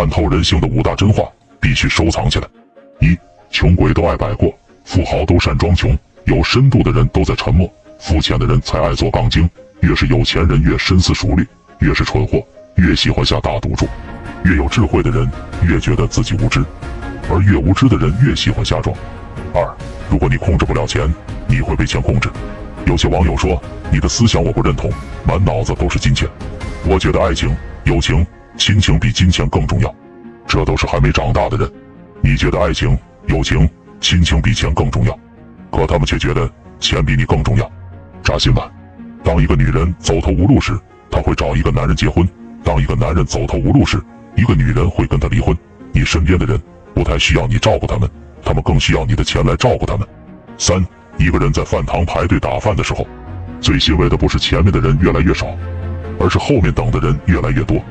看透人性的五大真话必须收藏起来：一、穷鬼都爱摆过，富豪都善装穷。有深度的人都在沉默，肤浅的人才爱做杠精。越是有钱人越深思熟虑，越是蠢货越喜欢下大赌注。越有智慧的人越觉得自己无知，而越无知的人越喜欢瞎装。二，如果你控制不了钱，你会被钱控制。有些网友说你的思想我不认同，满脑子都是金钱。我觉得爱情、友情、亲情比金钱更重要。这都是还没长大的人。你觉得爱情、友情、亲情比钱更重要？可他们却觉得钱比你更重要，扎心吧！当一个女人走投无路时，她会找一个男人结婚；当一个男人走投无路时，一个女人会跟他离婚。你身边的人不太需要你照顾他们，他们更需要你的钱来照顾他们。三，一个人在饭堂排队打饭的时候，最欣慰的不是前面的人越来越少，而是后面等的人越来越多。